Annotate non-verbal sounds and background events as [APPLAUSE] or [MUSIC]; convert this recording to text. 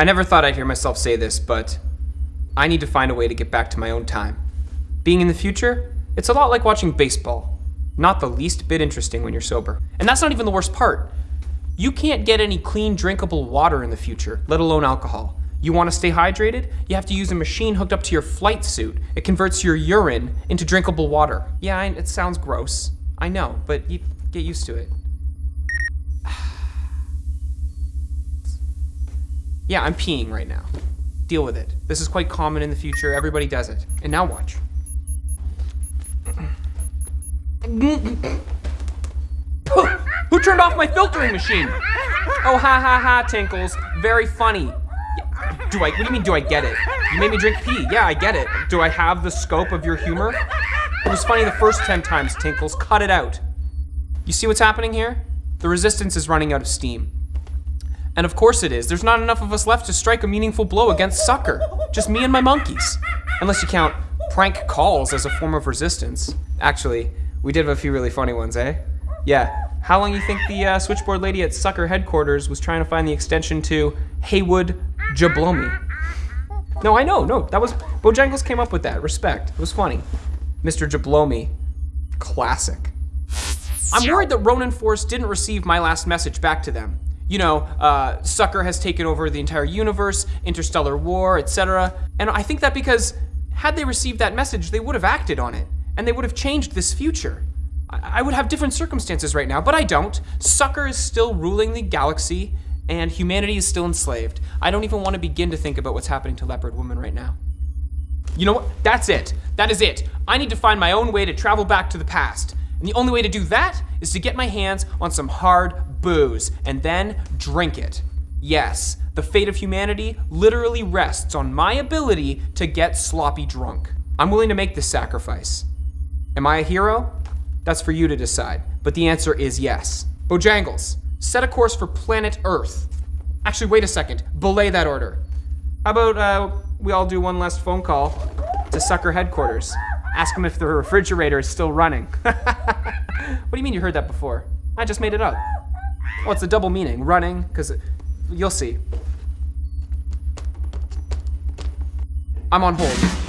I never thought I'd hear myself say this, but I need to find a way to get back to my own time. Being in the future, it's a lot like watching baseball. Not the least bit interesting when you're sober. And that's not even the worst part. You can't get any clean, drinkable water in the future, let alone alcohol. You want to stay hydrated? You have to use a machine hooked up to your flight suit. It converts your urine into drinkable water. Yeah, it sounds gross. I know, but you get used to it. Yeah, I'm peeing right now. Deal with it. This is quite common in the future. Everybody does it. And now watch. Who turned off my filtering machine? Oh, ha ha ha, Tinkles. Very funny. Do I, what do you mean, do I get it? You made me drink pee. Yeah, I get it. Do I have the scope of your humor? It was funny the first 10 times, Tinkles. Cut it out. You see what's happening here? The resistance is running out of steam. And of course it is. There's not enough of us left to strike a meaningful blow against Sucker. Just me and my monkeys. Unless you count prank calls as a form of resistance. Actually, we did have a few really funny ones, eh? Yeah. How long you think the uh, switchboard lady at Sucker headquarters was trying to find the extension to Haywood Jablomi? No, I know, no, that was, Bojangles came up with that, respect, it was funny. Mr. Jablomi, classic. I'm worried that Ronin Force didn't receive my last message back to them. You know, uh, Sucker has taken over the entire universe, interstellar war, etc. And I think that because had they received that message, they would have acted on it, and they would have changed this future. I, I would have different circumstances right now, but I don't. Sucker is still ruling the galaxy, and humanity is still enslaved. I don't even want to begin to think about what's happening to Leopard Woman right now. You know what? That's it. That is it. I need to find my own way to travel back to the past. And the only way to do that is to get my hands on some hard booze and then drink it. Yes, the fate of humanity literally rests on my ability to get sloppy drunk. I'm willing to make this sacrifice. Am I a hero? That's for you to decide. But the answer is yes. Bojangles, set a course for planet Earth. Actually, wait a second. Belay that order. How about uh, we all do one last phone call to Sucker headquarters? Ask them if the refrigerator is still running. [LAUGHS] what do you mean you heard that before? I just made it up. Oh, it's a double meaning. Running, because you'll see. I'm on hold.